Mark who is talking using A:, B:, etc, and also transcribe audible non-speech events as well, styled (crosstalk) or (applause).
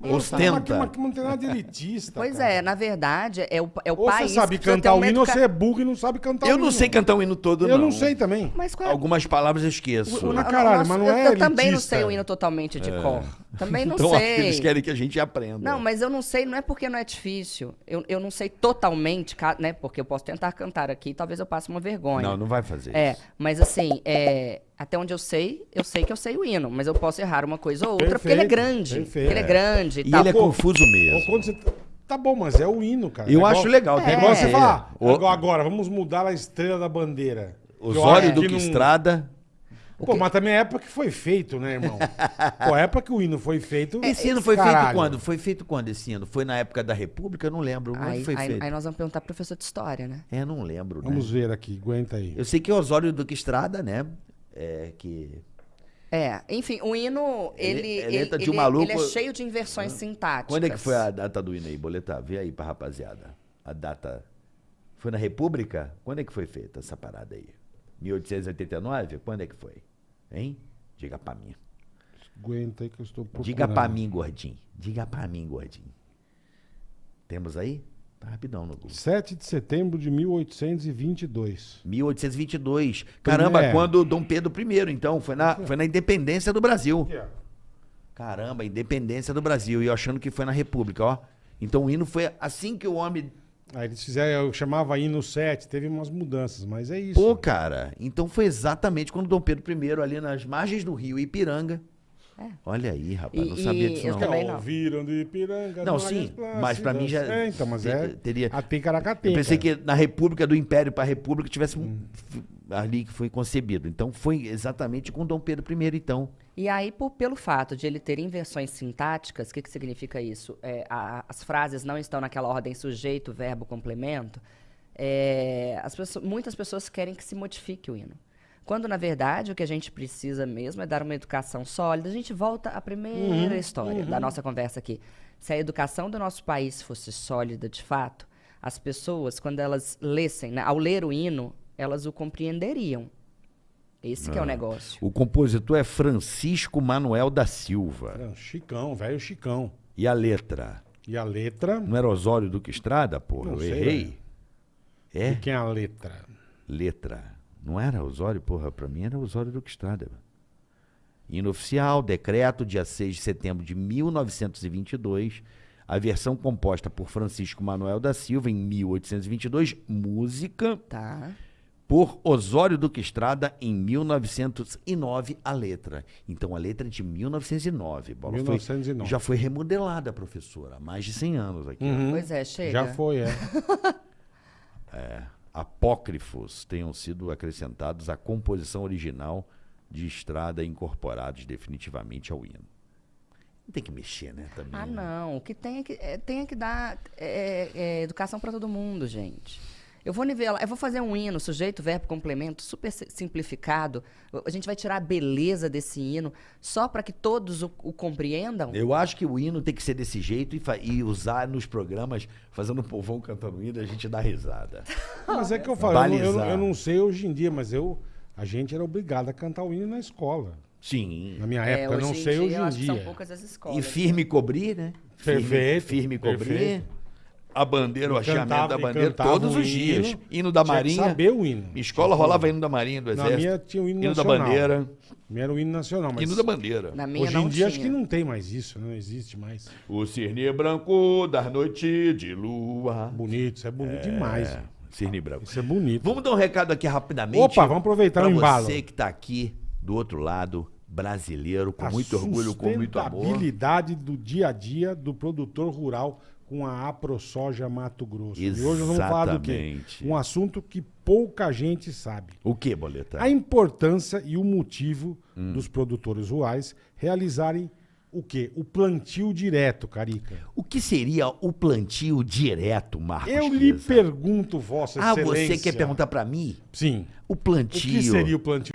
A: Ostenta.
B: Mas, mas não tem nada de elitista.
C: Pois
B: cara.
C: é, na verdade, é o, é o
B: Ou
C: país
B: você sabe cantar o
C: uma
B: hino, ou você é burro e não sabe cantar o
A: Eu
B: hino.
A: não sei cantar o hino todo, não.
B: Eu não sei também.
C: Mas qual é
A: Algumas palavras eu esqueço.
C: o- o-
B: Mas,
C: o
B: caralho,
C: nosso-
B: mas não
C: eu,
B: é
C: eu também não
B: elitista.
C: sei o hino totalmente de cor. Também não (laughs)
A: então
C: sei.
A: eles querem que a gente aprenda.
C: Não, mas eu não sei, não é porque não é difícil. Eu, eu não sei totalmente, né? Porque eu posso tentar cantar aqui, talvez eu passe uma vergonha.
A: Não, não vai fazer
C: É,
A: isso.
C: mas assim, é, até onde eu sei, eu sei que eu sei o hino, mas eu posso errar uma coisa ou outra, porque ele é
B: Perfeito,
C: grande.
B: perfeito.
C: Ele é grande e,
A: E ele é confuso mesmo.
B: quando você... Tá bom, mas é o hino, cara.
A: Eu
B: É
A: acho
B: igual-
A: legal.
B: É igual
A: que
B: você
A: ter.
B: falar,
A: O-
B: agora, vamos mudar a estrela da bandeira.
A: Osório Duque
B: que não-
A: Estrada.
B: Pô, mas também é a época que foi feito, né, irmão? (laughs) Pô, a época que o hino foi feito...
A: Esse ano foi feito
B: caralho.
A: quando? Foi feito quando esse ano? Foi na época da República? Eu não lembro. Onde
C: Aí,
A: foi
C: aí-
A: feito?
C: aí nós vamos perguntar pro professor de história, né?
A: É, não lembro, né?
B: Vamos ver aqui, aguenta aí.
A: Eu sei que é Osório Duque Estrada, né? É que...
C: É, enfim, o hino,
A: Ele-
C: ele,
A: é
C: ele,
A: de
C: ele,
A: um maluco-
C: ele é cheio de inversões sintáticas.
A: Quando é que foi a data do hino aí, Boletar? Vê aí pra rapaziada. A data... Foi na República? Quando é que foi feita essa parada aí? 1889? Quando é que foi? Hein? Diga pra mim.
B: Aguenta aí que eu estou procurando.
A: Diga pra mim, gordinho. Diga pra mim, gordinho. Temos aí? Tá rapidão no Google.
B: 7 de setembro de 1822.
A: 1822. Caramba,
B: É.
A: quando Dom Pedro I, então. Foi na, foi na independência do Brasil. Caramba, independência do Brasil. E eu achando que foi na República, ó. Então o hino foi assim que o homem.
B: Aí eles fizeram, eu chamava hino 7, teve umas mudanças, mas é isso.
A: Pô, cara. Então foi exatamente quando Dom Pedro I, ali nas margens do rio Ipiranga. Olha aí, rapaz.
C: E-
A: não sabia disso,
C: eu
A: não.
C: também não.
B: Ouviram de Ipiranga.
A: Não, sim, mas pra mim já-.
B: É, então, mas é.
A: teria-
B: A Ticaracateca.
A: Eu pensei que na República do Império para a República tivesse um,
B: Hum.
A: ali que foi concebido. Então foi exatamente com Dom Pedro I, então.
C: E aí, por- pelo fato de ele ter inversões sintáticas, o que, que significa isso? É, a- as frases não estão naquela ordem sujeito, verbo, complemento. é, as pessoas- muitas pessoas querem que se modifique o hino. Quando, na verdade, o que a gente precisa mesmo é dar uma educação sólida. A gente volta à primeira história da nossa conversa aqui. Se a educação do nosso país fosse sólida de fato, as pessoas, quando elas lessem, né, ao ler o hino, elas o compreenderiam. Esse que é o negócio.
A: O compositor é Francisco Manuel da Silva.
B: Um Chicão, velho Chicão.
A: E a letra?
B: E a letra.
A: Não era Osório Duque Estrada, porra?
B: Não
A: Eu
B: sei,
A: errei. É?
B: E quem é a letra?
A: Letra. Não era Osório, porra? Pra mim era Osório Duque Estrada. Hino oficial, decreto, dia 6 de setembro de 1922. A versão composta por Francisco Manuel da Silva em 1822. Música
C: Tá.
A: por Osório Duque Estrada em 1909 a letra. Então a letra é de 1909. Bola. Foi-
B: 1909.
A: já foi remodelada, professora, há mais de 100 anos aqui. ó.
C: Pois é, chega.
B: Já foi, é. (laughs)
A: Apócrifos tenham sido acrescentados à composição original de Estrada incorporados definitivamente ao hino. Não tem que mexer, né? Também,
C: Ah,
A: né?
C: não. O que tem é que, é, tem é que dar é, é, educação para todo mundo, gente. Eu vou nivelar, eu vou fazer um hino, sujeito, verbo, complemento, super si- simplificado. A gente vai tirar a beleza desse hino só para que todos o, o compreendam.
A: Eu acho que o hino tem que ser desse jeito e, e usar nos programas, fazendo o povão cantando hino, a gente dá risada. (laughs)
B: Mas é que eu falo, eu, não- eu eu não sei hoje em dia, mas eu, a gente era obrigado a cantar o hino na escola.
A: Sim.
B: Na minha
C: É,
B: época, eu não
C: em
B: sei
C: dia,
B: hoje em
C: acho que são
B: dia.
C: poucas as escolas.
A: E firme cobrir, né? Firme,
B: Perfeito,
A: Firme cobrir.
B: perfeito.
A: A bandeira, o hasteamento da bandeira, todos os dias.
B: hino,
A: Hino da Marinha.
B: saber o hino.
A: Minha escola
B: Tinha
A: rolava hino da Marinha, do
B: Na
A: Exército.
B: minha tinha o hino,
A: hino da
B: nacional.
A: bandeira.
B: Minha era o hino nacional, mas
A: Hino da bandeira.
C: Na minha
B: hoje
C: não
B: em dia acho
C: tinha.
B: que não tem mais isso, não existe mais.
A: O cirne branco das noites de lua.
B: Bonito, isso é bonito demais.
A: É, cirne branco.
B: Isso é bonito.
A: Vamos dar um recado aqui rapidamente.
B: Opa, vamos aproveitar o embalo.
A: você que tá aqui do outro lado, brasileiro, com muito orgulho, com muito amor.
B: sustentabilidade do dia a dia do produtor rural com a AproSoja Mato Grosso. E hoje nós vamos falar do quê?
A: Exatamente.
B: Um assunto que pouca gente sabe.
A: O que, Boleta?
B: A importância e o motivo
A: Hum.
B: dos produtores rurais realizarem o quê? O plantio direto, Carica.
A: O que seria o plantio direto, Marcos?
B: Eu lhe pergunto, Vossa
A: Ah,
B: Excelência.
A: você quer perguntar pra mim?
B: Sim.
A: O
B: O
A: plantio.
B: que seria o plantio?